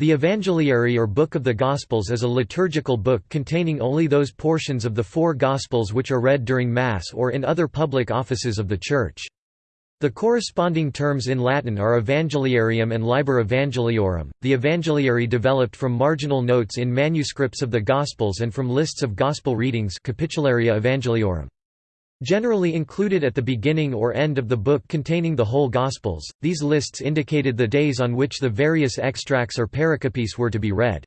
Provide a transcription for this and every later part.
The Evangeliary or Book of the Gospels is a liturgical book containing only those portions of the four Gospels which are read during Mass or in other public offices of the Church. The corresponding terms in Latin are Evangeliarium and Liber Evangeliorum. The Evangeliary developed from marginal notes in manuscripts of the Gospels and from lists of Gospel readings Capitularia Evangeliorum. Generally included at the beginning or end of the book containing the whole Gospels, these lists indicated the days on which the various extracts or pericopes were to be read.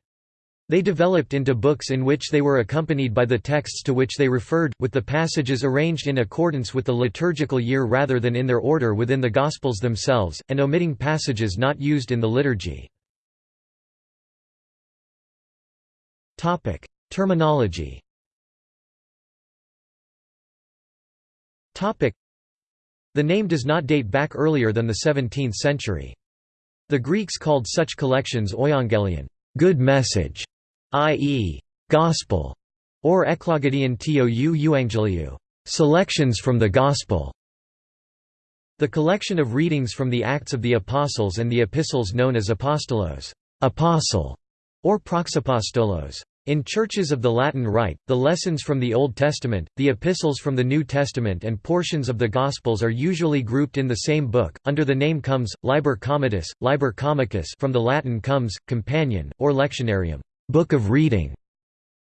They developed into books in which they were accompanied by the texts to which they referred, with the passages arranged in accordance with the liturgical year rather than in their order within the Gospels themselves, and omitting passages not used in the liturgy. Terminology The name does not date back earlier than the 17th century. The Greeks called such collections euangelion good message", i.e., gospel, or eklogedion tou euangeliou selections from the gospel. The collection of readings from the Acts of the Apostles and the epistles known as apostolos apostle", or praxapostolos in churches of the Latin Rite, the lessons from the Old Testament, the epistles from the New Testament and portions of the Gospels are usually grouped in the same book, under the name comes, Liber Comitis, Liber Comicus from the Latin comes, companion, or lectionarium book of reading".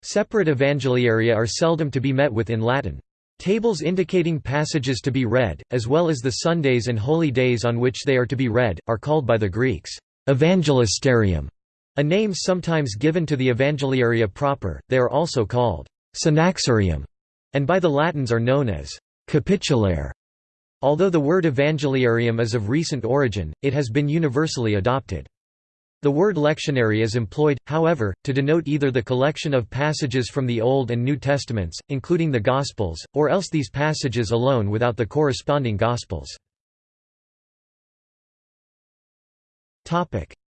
Separate evangeliaria are seldom to be met with in Latin. Tables indicating passages to be read, as well as the Sundays and holy days on which they are to be read, are called by the Greeks, evangelisterium a name sometimes given to the Evangeliaria proper, they are also called synaxarium, and by the Latins are known as capitulare. Although the word evangeliarium is of recent origin, it has been universally adopted. The word lectionary is employed, however, to denote either the collection of passages from the Old and New Testaments, including the Gospels, or else these passages alone without the corresponding Gospels.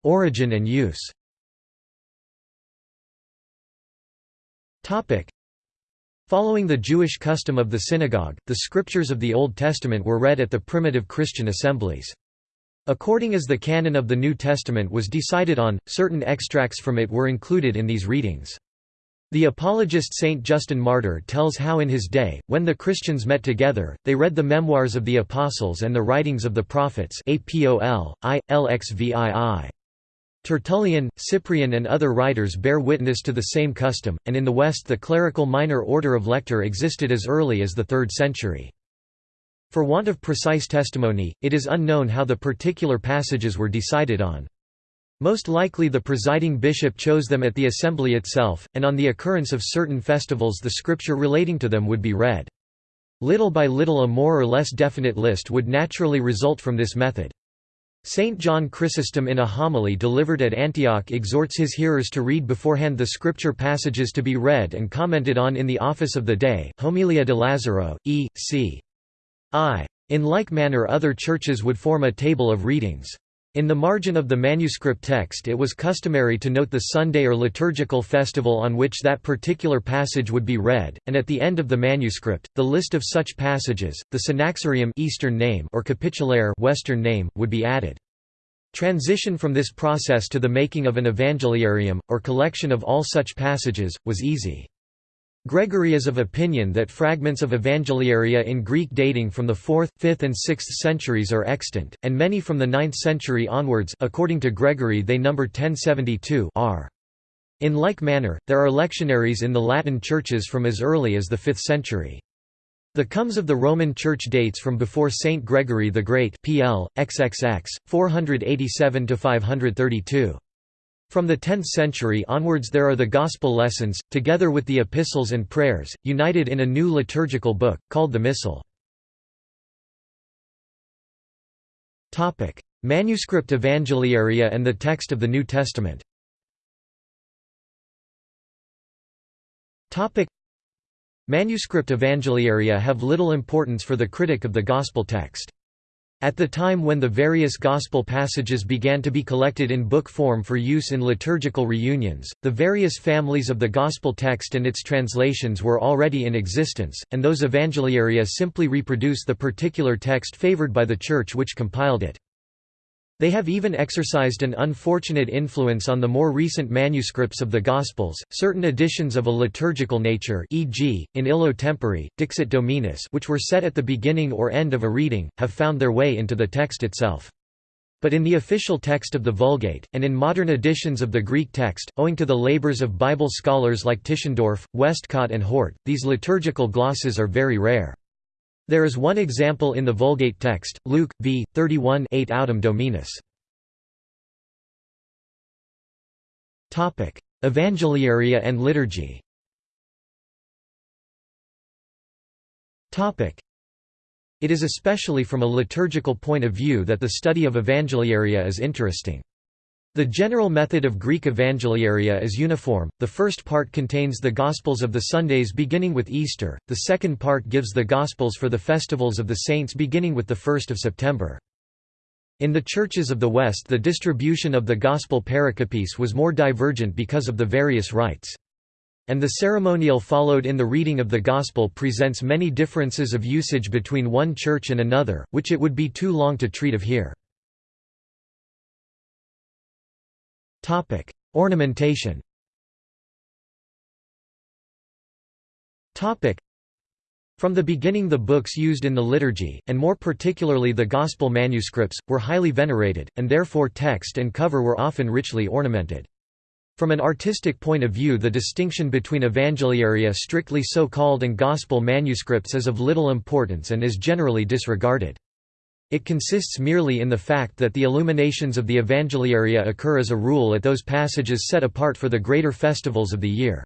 Origin and use Following the Jewish custom of the synagogue, the scriptures of the Old Testament were read at the primitive Christian assemblies. According as the canon of the New Testament was decided on, certain extracts from it were included in these readings. The apologist Saint Justin Martyr tells how in his day, when the Christians met together, they read the memoirs of the apostles and the writings of the prophets Apol, I, Lxvii. Tertullian, Cyprian and other writers bear witness to the same custom, and in the West the clerical minor order of lector existed as early as the 3rd century. For want of precise testimony, it is unknown how the particular passages were decided on. Most likely the presiding bishop chose them at the assembly itself, and on the occurrence of certain festivals the scripture relating to them would be read. Little by little a more or less definite list would naturally result from this method. Saint John Chrysostom in a homily delivered at Antioch exhorts his hearers to read beforehand the scripture passages to be read and commented on in the office of the day Homilia de Lazaro, e. c. I. In like manner other churches would form a table of readings. In the margin of the manuscript text it was customary to note the Sunday or liturgical festival on which that particular passage would be read, and at the end of the manuscript, the list of such passages, the synaxarium Eastern name or capitulare Western name, would be added. Transition from this process to the making of an evangeliarium, or collection of all such passages, was easy. Gregory is of opinion that fragments of Evangeliaria in Greek dating from the 4th, 5th and 6th centuries are extant, and many from the 9th century onwards according to Gregory they number 1072 are. In like manner, there are lectionaries in the Latin churches from as early as the 5th century. The comes of the Roman Church dates from before Saint Gregory the Great PL, XXX, 487–532. From the 10th century onwards there are the Gospel lessons, together with the epistles and prayers, united in a new liturgical book, called the Missal. Manuscript Evangeliaria and the text of the New Testament Manuscript Evangeliaria have little importance for the critic of the Gospel text. At the time when the various Gospel passages began to be collected in book form for use in liturgical reunions, the various families of the Gospel text and its translations were already in existence, and those evangeliaria simply reproduce the particular text favored by the Church which compiled it. They have even exercised an unfortunate influence on the more recent manuscripts of the Gospels. Certain editions of a liturgical nature, e.g., in illo Dixit Dominus, which were set at the beginning or end of a reading, have found their way into the text itself. But in the official text of the Vulgate, and in modern editions of the Greek text, owing to the labors of Bible scholars like Tischendorf, Westcott and Hort, these liturgical glosses are very rare. There is one example in the Vulgate text, Luke, v. 31 8 Autem Dominus. Evangeliaria and liturgy It is especially from a liturgical point of view that the study of Evangeliaria is interesting. The general method of Greek Evangeliaria is uniform, the first part contains the Gospels of the Sundays beginning with Easter, the second part gives the Gospels for the festivals of the saints beginning with the 1st of September. In the churches of the West the distribution of the Gospel pericopes was more divergent because of the various rites. And the ceremonial followed in the reading of the Gospel presents many differences of usage between one church and another, which it would be too long to treat of here. Ornamentation. From the beginning the books used in the liturgy, and more particularly the Gospel manuscripts, were highly venerated, and therefore text and cover were often richly ornamented. From an artistic point of view the distinction between Evangeliaria strictly so-called and Gospel manuscripts is of little importance and is generally disregarded. It consists merely in the fact that the illuminations of the Evangeliaria occur as a rule at those passages set apart for the greater festivals of the year.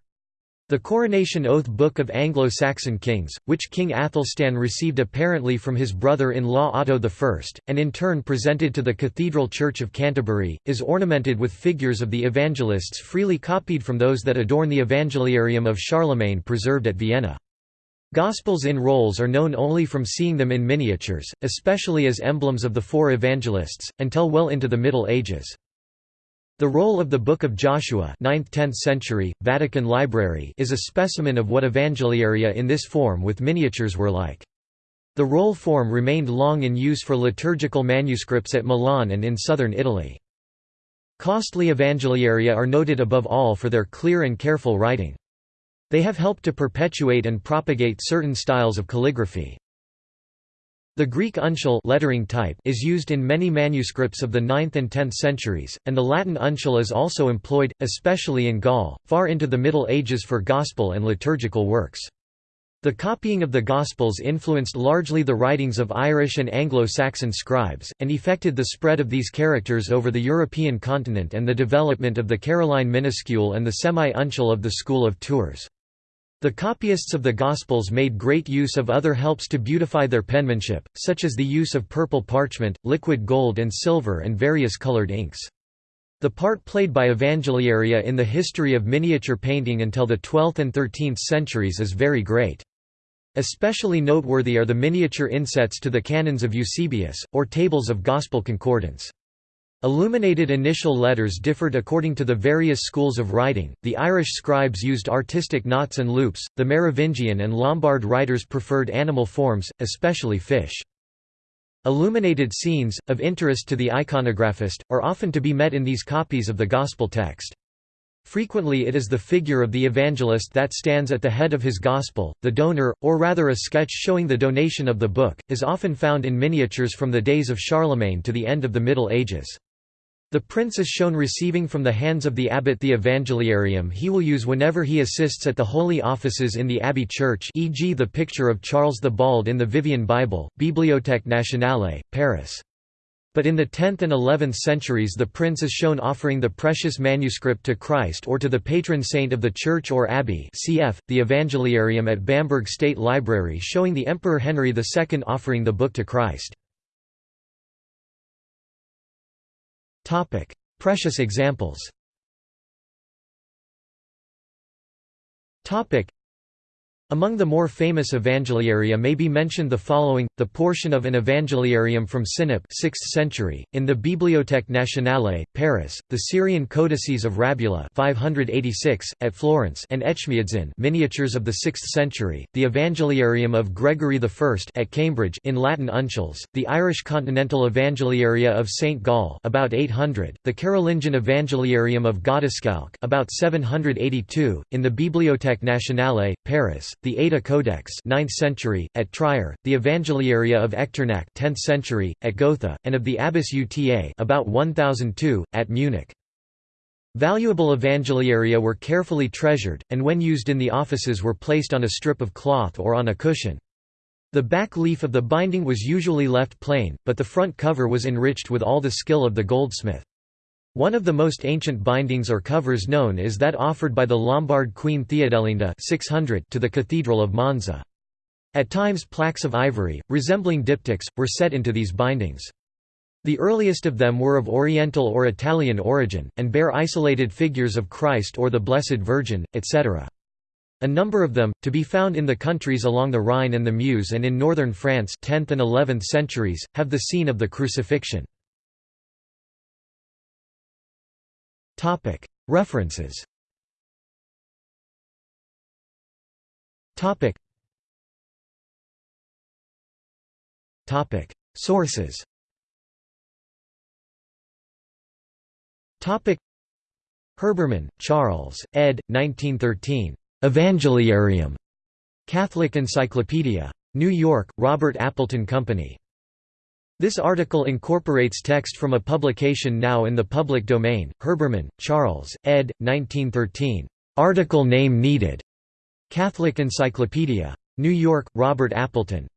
The Coronation Oath Book of Anglo-Saxon Kings, which King Athelstan received apparently from his brother-in-law Otto I, and in turn presented to the Cathedral Church of Canterbury, is ornamented with figures of the evangelists freely copied from those that adorn the Evangeliarium of Charlemagne preserved at Vienna. Gospels in rolls are known only from seeing them in miniatures, especially as emblems of the four evangelists, until well into the Middle Ages. The roll of the Book of Joshua 9th–10th century, Vatican Library is a specimen of what Evangeliaria in this form with miniatures were like. The roll form remained long in use for liturgical manuscripts at Milan and in southern Italy. Costly Evangeliaria are noted above all for their clear and careful writing. They have helped to perpetuate and propagate certain styles of calligraphy. The Greek uncial lettering type is used in many manuscripts of the 9th and 10th centuries, and the Latin uncial is also employed, especially in Gaul, far into the Middle Ages for Gospel and liturgical works. The copying of the Gospels influenced largely the writings of Irish and Anglo-Saxon scribes, and effected the spread of these characters over the European continent and the development of the Caroline minuscule and the semi-uncial of the School of Tours. The copyists of the Gospels made great use of other helps to beautify their penmanship, such as the use of purple parchment, liquid gold and silver and various colored inks. The part played by Evangeliaria in the history of miniature painting until the 12th and 13th centuries is very great. Especially noteworthy are the miniature insets to the canons of Eusebius, or tables of Gospel concordance. Illuminated initial letters differed according to the various schools of writing. The Irish scribes used artistic knots and loops, the Merovingian and Lombard writers preferred animal forms, especially fish. Illuminated scenes, of interest to the iconographist, are often to be met in these copies of the Gospel text. Frequently it is the figure of the evangelist that stands at the head of his gospel. The donor, or rather a sketch showing the donation of the book, is often found in miniatures from the days of Charlemagne to the end of the Middle Ages. The prince is shown receiving from the hands of the abbot the Evangeliarium he will use whenever he assists at the holy offices in the abbey church e.g. the picture of Charles the Bald in the Vivian Bible, Bibliothèque Nationale, Paris. But in the 10th and 11th centuries the prince is shown offering the precious manuscript to Christ or to the patron saint of the church or abbey cf. the Evangeliarium at Bamberg State Library showing the Emperor Henry II offering the book to Christ. Precious examples. Among the more famous evangeliaria may be mentioned the following, the portion of an evangeliarium from Sinop 6th century, in the Bibliothèque Nationale, Paris, the Syrian codices of Rabula 586, at Florence and Etchmiadzin miniatures of the 6th century, the Evangeliarium of Gregory I at Cambridge in Latin uncials, the Irish Continental Evangeliaria of St. Gall about 800, the Carolingian Evangeliarium of Godescalc about 782, in the Bibliothèque Nationale, Paris, the Ada Codex 9th century, at Trier, the Evangeliaria of Echternach 10th century, at Gotha, and of the Abbess Uta about 1002, at Munich. Valuable evangeliaria were carefully treasured, and when used in the offices were placed on a strip of cloth or on a cushion. The back leaf of the binding was usually left plain, but the front cover was enriched with all the skill of the goldsmith. One of the most ancient bindings or covers known is that offered by the Lombard queen Theodelinda 600 to the Cathedral of Monza. At times plaques of ivory, resembling diptychs, were set into these bindings. The earliest of them were of Oriental or Italian origin, and bear isolated figures of Christ or the Blessed Virgin, etc. A number of them, to be found in the countries along the Rhine and the Meuse and in northern France 10th and 11th centuries, have the scene of the crucifixion. References Sources Herbermann, Charles, ed. 1913. Evangeliarium. Catholic Encyclopedia. New York, Robert Appleton Company. This article incorporates text from a publication now in the public domain, Herbermann, Charles, ed. 1913. Article name needed. Catholic Encyclopedia. New York, Robert Appleton.